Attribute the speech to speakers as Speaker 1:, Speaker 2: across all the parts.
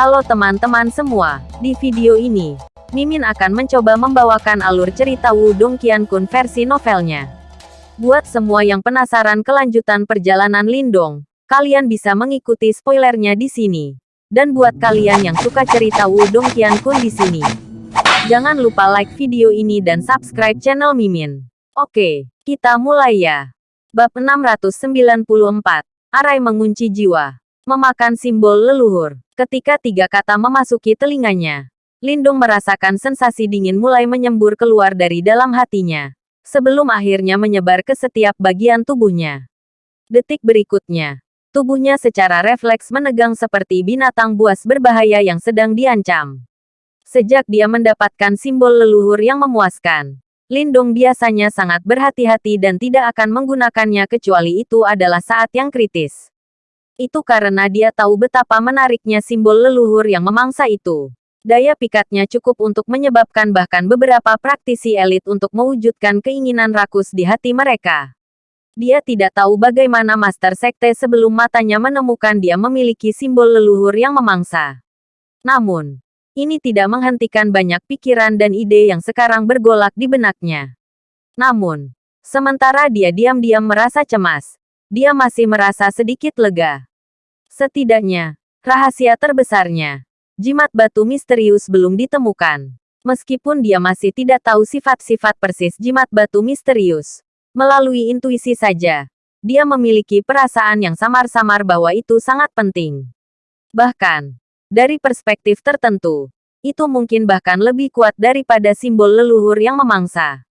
Speaker 1: Halo teman-teman semua, di video ini, Mimin akan mencoba membawakan alur cerita Wudong Qiankun versi novelnya. Buat semua yang penasaran kelanjutan perjalanan Lindong, kalian bisa mengikuti spoilernya di sini. Dan buat kalian yang suka cerita Wudong Qiankun di sini, jangan lupa like video ini dan subscribe channel Mimin. Oke, kita mulai ya. Bab 694, Arai mengunci jiwa. Memakan simbol leluhur. Ketika tiga kata memasuki telinganya, Lindung merasakan sensasi dingin mulai menyembur keluar dari dalam hatinya. Sebelum akhirnya menyebar ke setiap bagian tubuhnya. Detik berikutnya, tubuhnya secara refleks menegang seperti binatang buas berbahaya yang sedang diancam. Sejak dia mendapatkan simbol leluhur yang memuaskan, Lindung biasanya sangat berhati-hati dan tidak akan menggunakannya kecuali itu adalah saat yang kritis. Itu karena dia tahu betapa menariknya simbol leluhur yang memangsa itu. Daya pikatnya cukup untuk menyebabkan bahkan beberapa praktisi elit untuk mewujudkan keinginan rakus di hati mereka. Dia tidak tahu bagaimana Master Sekte sebelum matanya menemukan dia memiliki simbol leluhur yang memangsa. Namun, ini tidak menghentikan banyak pikiran dan ide yang sekarang bergolak di benaknya. Namun, sementara dia diam-diam merasa cemas, dia masih merasa sedikit lega. Setidaknya, rahasia terbesarnya, jimat batu misterius belum ditemukan. Meskipun dia masih tidak tahu sifat-sifat persis jimat batu misterius. Melalui intuisi saja, dia memiliki perasaan yang samar-samar bahwa itu sangat penting. Bahkan, dari perspektif tertentu, itu mungkin bahkan lebih kuat daripada simbol leluhur yang memangsa.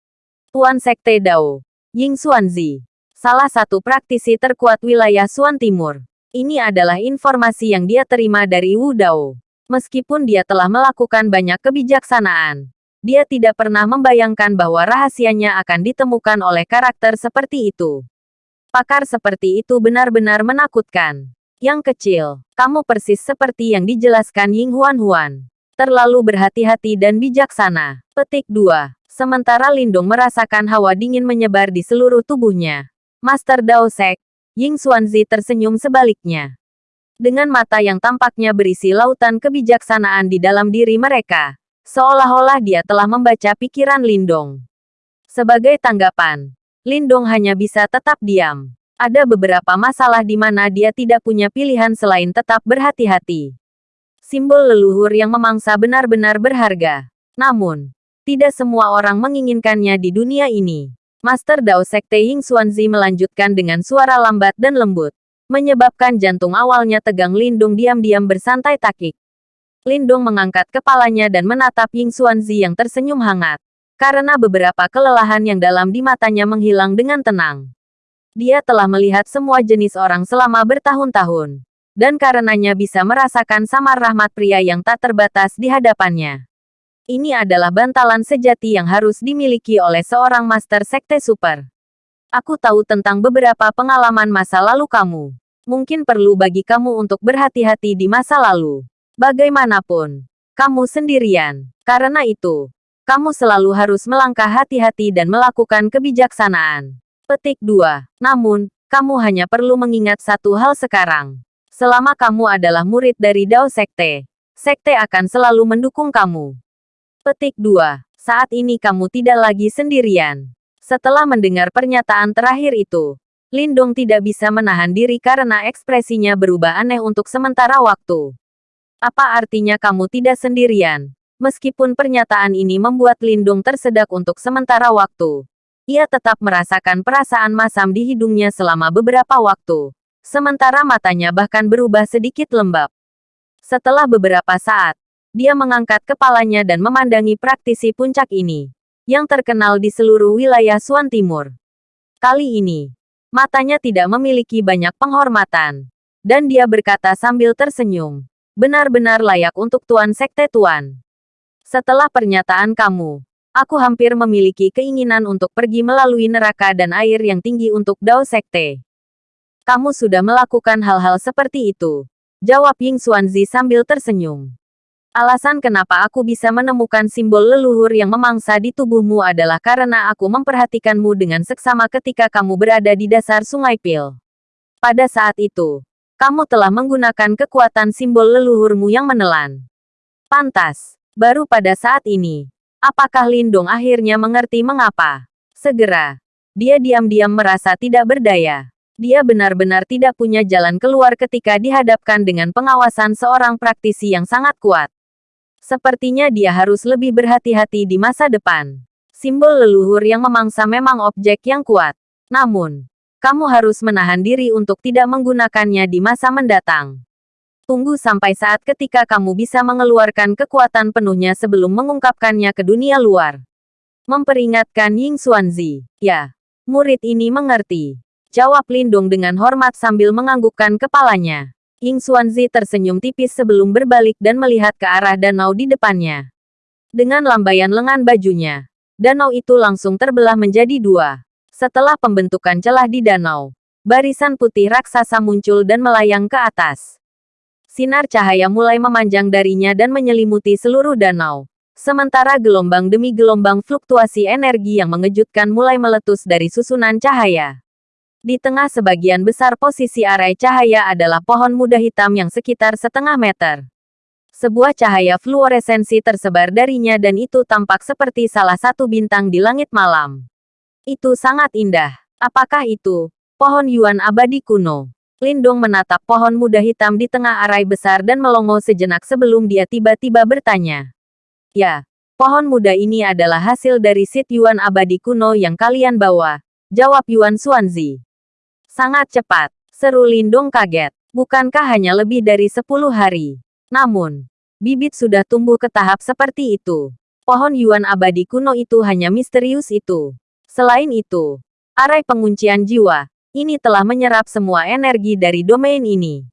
Speaker 1: Tuan Sekte Dao, Ying Xuanzi, salah satu praktisi terkuat wilayah Suan Timur, ini adalah informasi yang dia terima dari Wu Dao. Meskipun dia telah melakukan banyak kebijaksanaan, dia tidak pernah membayangkan bahwa rahasianya akan ditemukan oleh karakter seperti itu. Pakar seperti itu benar-benar menakutkan. Yang kecil, kamu persis seperti yang dijelaskan Ying Huan Huan. Terlalu berhati-hati dan bijaksana. Petik 2. Sementara Lindung merasakan hawa dingin menyebar di seluruh tubuhnya. Master Dao Sek, Ying Xuanzi tersenyum sebaliknya. Dengan mata yang tampaknya berisi lautan kebijaksanaan di dalam diri mereka, seolah-olah dia telah membaca pikiran Lindong. Sebagai tanggapan, Lindong hanya bisa tetap diam. Ada beberapa masalah di mana dia tidak punya pilihan selain tetap berhati-hati. Simbol leluhur yang memangsa benar-benar berharga. Namun, tidak semua orang menginginkannya di dunia ini. Master Dao Sekte Ying Xuanzi melanjutkan dengan suara lambat dan lembut. Menyebabkan jantung awalnya tegang Lindung diam-diam bersantai takik. Lindung mengangkat kepalanya dan menatap Ying Xuanzi yang tersenyum hangat. Karena beberapa kelelahan yang dalam di matanya menghilang dengan tenang. Dia telah melihat semua jenis orang selama bertahun-tahun. Dan karenanya bisa merasakan samar rahmat pria yang tak terbatas di hadapannya. Ini adalah bantalan sejati yang harus dimiliki oleh seorang Master Sekte Super. Aku tahu tentang beberapa pengalaman masa lalu kamu. Mungkin perlu bagi kamu untuk berhati-hati di masa lalu. Bagaimanapun, kamu sendirian. Karena itu, kamu selalu harus melangkah hati-hati dan melakukan kebijaksanaan. Petik 2. Namun, kamu hanya perlu mengingat satu hal sekarang. Selama kamu adalah murid dari Dao Sekte, Sekte akan selalu mendukung kamu. Petik 2. Saat ini kamu tidak lagi sendirian. Setelah mendengar pernyataan terakhir itu, Lindong tidak bisa menahan diri karena ekspresinya berubah aneh untuk sementara waktu. Apa artinya kamu tidak sendirian? Meskipun pernyataan ini membuat Lindung tersedak untuk sementara waktu, ia tetap merasakan perasaan masam di hidungnya selama beberapa waktu. Sementara matanya bahkan berubah sedikit lembab. Setelah beberapa saat, dia mengangkat kepalanya dan memandangi praktisi puncak ini, yang terkenal di seluruh wilayah Suan Timur. Kali ini, matanya tidak memiliki banyak penghormatan, dan dia berkata sambil tersenyum, benar-benar layak untuk Tuan Sekte Tuan. Setelah pernyataan kamu, aku hampir memiliki keinginan untuk pergi melalui neraka dan air yang tinggi untuk Dao Sekte. Kamu sudah melakukan hal-hal seperti itu. Jawab Ying Xuanzi sambil tersenyum. Alasan kenapa aku bisa menemukan simbol leluhur yang memangsa di tubuhmu adalah karena aku memperhatikanmu dengan seksama ketika kamu berada di dasar sungai Pil. Pada saat itu, Kamu telah menggunakan kekuatan simbol leluhurmu yang menelan. Pantas. Baru pada saat ini. Apakah Lindong akhirnya mengerti mengapa? Segera. Dia diam-diam merasa tidak berdaya. Dia benar-benar tidak punya jalan keluar ketika dihadapkan dengan pengawasan seorang praktisi yang sangat kuat. Sepertinya dia harus lebih berhati-hati di masa depan. Simbol leluhur yang memangsa memang objek yang kuat. Namun, kamu harus menahan diri untuk tidak menggunakannya di masa mendatang. Tunggu sampai saat ketika kamu bisa mengeluarkan kekuatan penuhnya sebelum mengungkapkannya ke dunia luar. Memperingatkan Ying Xuanzi. Ya, murid ini mengerti. Jawab Lindung dengan hormat sambil menganggukkan kepalanya. Ying Xuanzi tersenyum tipis sebelum berbalik dan melihat ke arah danau di depannya. Dengan lambaian lengan bajunya, danau itu langsung terbelah menjadi dua. Setelah pembentukan celah di danau, barisan putih raksasa muncul dan melayang ke atas. Sinar cahaya mulai memanjang darinya dan menyelimuti seluruh danau. Sementara gelombang demi gelombang fluktuasi energi yang mengejutkan mulai meletus dari susunan cahaya. Di tengah sebagian besar posisi arai cahaya adalah pohon muda hitam yang sekitar setengah meter. Sebuah cahaya fluoresensi tersebar darinya dan itu tampak seperti salah satu bintang di langit malam. Itu sangat indah. Apakah itu? Pohon Yuan abadi kuno. Lindong menatap pohon muda hitam di tengah arai besar dan melongo sejenak sebelum dia tiba-tiba bertanya. Ya, pohon muda ini adalah hasil dari Sit Yuan abadi kuno yang kalian bawa. Jawab Yuan Xuanzi. Sangat cepat. Seru Lindong kaget. Bukankah hanya lebih dari 10 hari? Namun, bibit sudah tumbuh ke tahap seperti itu. Pohon Yuan abadi kuno itu hanya misterius itu. Selain itu, arai penguncian jiwa, ini telah menyerap semua energi dari domain ini.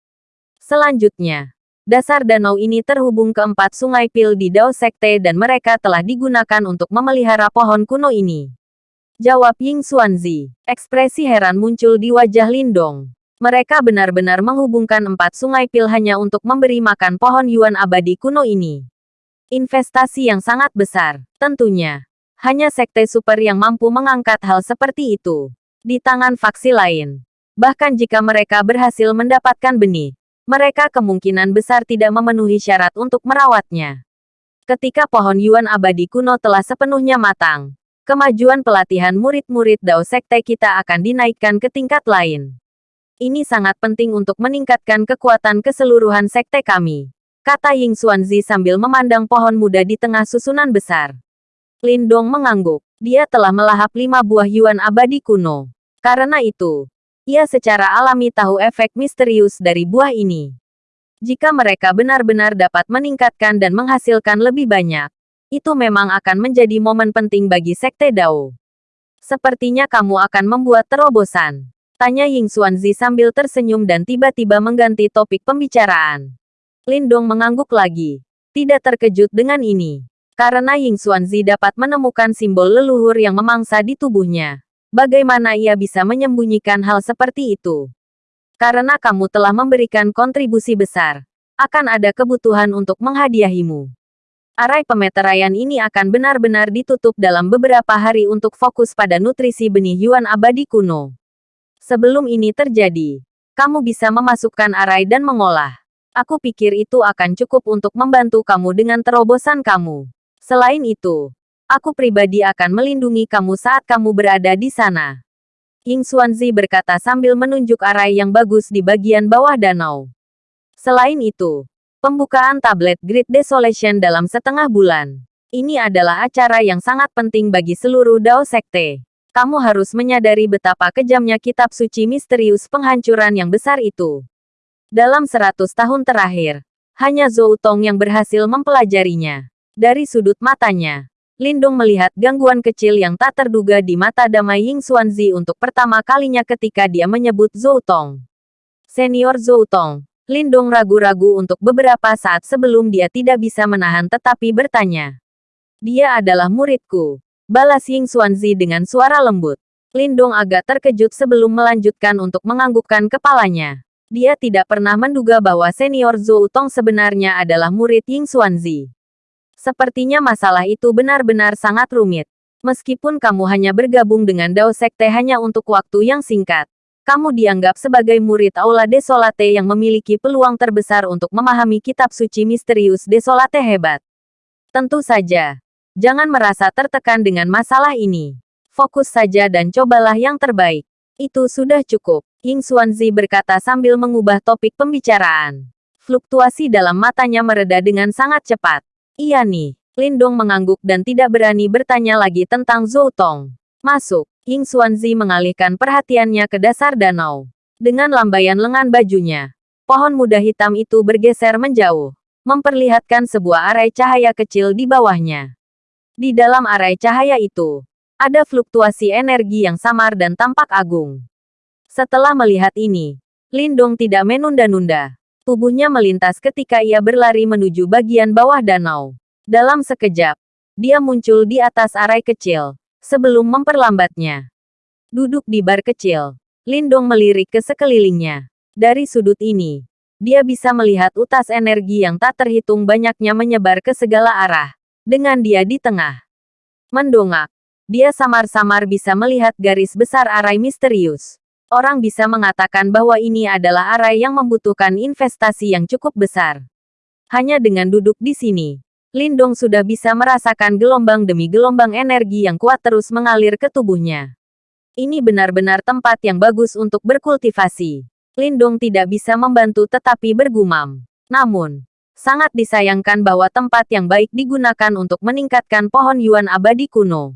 Speaker 1: Selanjutnya, dasar danau ini terhubung ke empat sungai pil di Dao Sekte dan mereka telah digunakan untuk memelihara pohon kuno ini. Jawab Ying Xuanzi. Ekspresi heran muncul di wajah Lindong. Mereka benar-benar menghubungkan empat sungai pil hanya untuk memberi makan pohon Yuan abadi kuno ini. Investasi yang sangat besar, tentunya. Hanya sekte super yang mampu mengangkat hal seperti itu. Di tangan faksi lain. Bahkan jika mereka berhasil mendapatkan benih, mereka kemungkinan besar tidak memenuhi syarat untuk merawatnya. Ketika pohon Yuan abadi kuno telah sepenuhnya matang, kemajuan pelatihan murid-murid Dao Sekte kita akan dinaikkan ke tingkat lain. Ini sangat penting untuk meningkatkan kekuatan keseluruhan sekte kami. Kata Ying Xuanzi sambil memandang pohon muda di tengah susunan besar. Lindong mengangguk. Dia telah melahap lima buah Yuan abadi kuno. Karena itu, ia secara alami tahu efek misterius dari buah ini. Jika mereka benar-benar dapat meningkatkan dan menghasilkan lebih banyak, itu memang akan menjadi momen penting bagi Sekte Dao. Sepertinya kamu akan membuat terobosan. Tanya Ying Xuanzi sambil tersenyum dan tiba-tiba mengganti topik pembicaraan. Lindong mengangguk lagi. Tidak terkejut dengan ini. Karena Ying Xuanzi dapat menemukan simbol leluhur yang memangsa di tubuhnya. Bagaimana ia bisa menyembunyikan hal seperti itu? Karena kamu telah memberikan kontribusi besar, akan ada kebutuhan untuk menghadiahimu. Arai pemeteraian ini akan benar-benar ditutup dalam beberapa hari untuk fokus pada nutrisi benih Yuan abadi kuno. Sebelum ini terjadi, kamu bisa memasukkan arai dan mengolah. Aku pikir itu akan cukup untuk membantu kamu dengan terobosan kamu. Selain itu, aku pribadi akan melindungi kamu saat kamu berada di sana. Ying Xuanzi berkata sambil menunjuk arai yang bagus di bagian bawah danau. Selain itu, pembukaan tablet Great Desolation dalam setengah bulan. Ini adalah acara yang sangat penting bagi seluruh Dao Sekte. Kamu harus menyadari betapa kejamnya kitab suci misterius penghancuran yang besar itu. Dalam seratus tahun terakhir, hanya Zhou Tong yang berhasil mempelajarinya. Dari sudut matanya, Lindung melihat gangguan kecil yang tak terduga di mata damai Ying Xuanzi untuk pertama kalinya ketika dia menyebut Zhou Tong. Senior Zhou Tong, Lindung ragu-ragu untuk beberapa saat sebelum dia tidak bisa menahan tetapi bertanya. Dia adalah muridku. Balas Ying Xuanzi dengan suara lembut. Lindung agak terkejut sebelum melanjutkan untuk menganggukkan kepalanya. Dia tidak pernah menduga bahwa senior Zhou Tong sebenarnya adalah murid Ying Xuanzi. Sepertinya masalah itu benar-benar sangat rumit. Meskipun kamu hanya bergabung dengan Dao Sekte hanya untuk waktu yang singkat, kamu dianggap sebagai murid Aula Desolate yang memiliki peluang terbesar untuk memahami kitab suci misterius Desolate hebat. Tentu saja, jangan merasa tertekan dengan masalah ini. Fokus saja dan cobalah yang terbaik. Itu sudah cukup, Ying Xuanzi berkata sambil mengubah topik pembicaraan. Fluktuasi dalam matanya mereda dengan sangat cepat. Iya nih, Lindong mengangguk dan tidak berani bertanya lagi tentang Zhou Tong. Masuk, Ying Xuanzi mengalihkan perhatiannya ke dasar danau. Dengan lambaian lengan bajunya, pohon muda hitam itu bergeser menjauh, memperlihatkan sebuah arai cahaya kecil di bawahnya. Di dalam arai cahaya itu, ada fluktuasi energi yang samar dan tampak agung. Setelah melihat ini, Lindong tidak menunda-nunda. Tubuhnya melintas ketika ia berlari menuju bagian bawah danau. Dalam sekejap, dia muncul di atas arai kecil, sebelum memperlambatnya. Duduk di bar kecil, Lindong melirik ke sekelilingnya. Dari sudut ini, dia bisa melihat utas energi yang tak terhitung banyaknya menyebar ke segala arah, dengan dia di tengah. Mendongak, dia samar-samar bisa melihat garis besar arai misterius. Orang bisa mengatakan bahwa ini adalah arai yang membutuhkan investasi yang cukup besar. Hanya dengan duduk di sini, Lindong sudah bisa merasakan gelombang demi gelombang energi yang kuat terus mengalir ke tubuhnya. Ini benar-benar tempat yang bagus untuk berkultivasi. Lindong tidak bisa membantu tetapi bergumam. Namun, sangat disayangkan bahwa tempat yang baik digunakan untuk meningkatkan pohon yuan abadi kuno.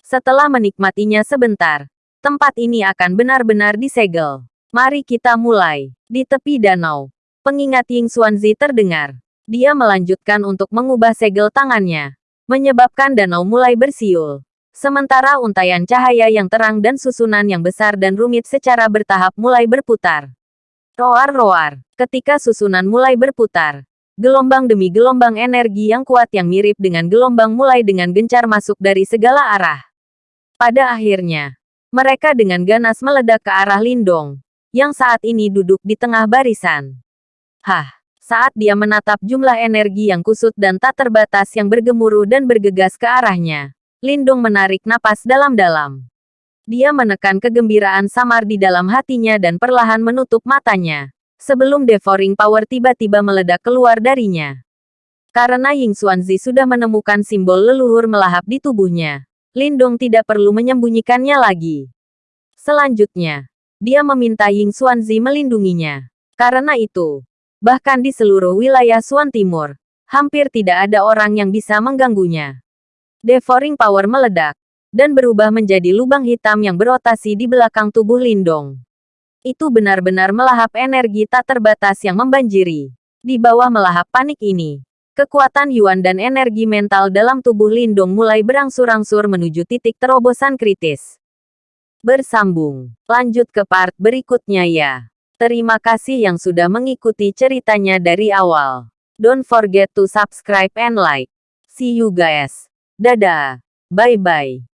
Speaker 1: Setelah menikmatinya sebentar, tempat ini akan benar-benar disegel. Mari kita mulai. Di tepi danau, pengingat Ying Xuanzi terdengar. Dia melanjutkan untuk mengubah segel tangannya, menyebabkan danau mulai bersiul. Sementara untayan cahaya yang terang dan susunan yang besar dan rumit secara bertahap mulai berputar. Roar-roar, ketika susunan mulai berputar, gelombang demi gelombang energi yang kuat yang mirip dengan gelombang mulai dengan gencar masuk dari segala arah. Pada akhirnya, mereka dengan ganas meledak ke arah Lindong, yang saat ini duduk di tengah barisan. Hah! Saat dia menatap jumlah energi yang kusut dan tak terbatas yang bergemuruh dan bergegas ke arahnya. Lindung menarik napas dalam-dalam. Dia menekan kegembiraan samar di dalam hatinya dan perlahan menutup matanya. Sebelum devouring power tiba-tiba meledak keluar darinya. Karena Ying Xuanzi sudah menemukan simbol leluhur melahap di tubuhnya. Lindong tidak perlu menyembunyikannya lagi. Selanjutnya, dia meminta Ying Xuanzi melindunginya. Karena itu, bahkan di seluruh wilayah Suan Timur, hampir tidak ada orang yang bisa mengganggunya. Devouring Power meledak, dan berubah menjadi lubang hitam yang berotasi di belakang tubuh Lindong. Itu benar-benar melahap energi tak terbatas yang membanjiri. Di bawah melahap panik ini, kekuatan Yuan dan energi mental dalam tubuh Lindong mulai berangsur-angsur menuju titik terobosan kritis. Bersambung. Lanjut ke part berikutnya ya. Terima kasih yang sudah mengikuti ceritanya dari awal. Don't forget to subscribe and like. See you guys. Dadah. Bye-bye.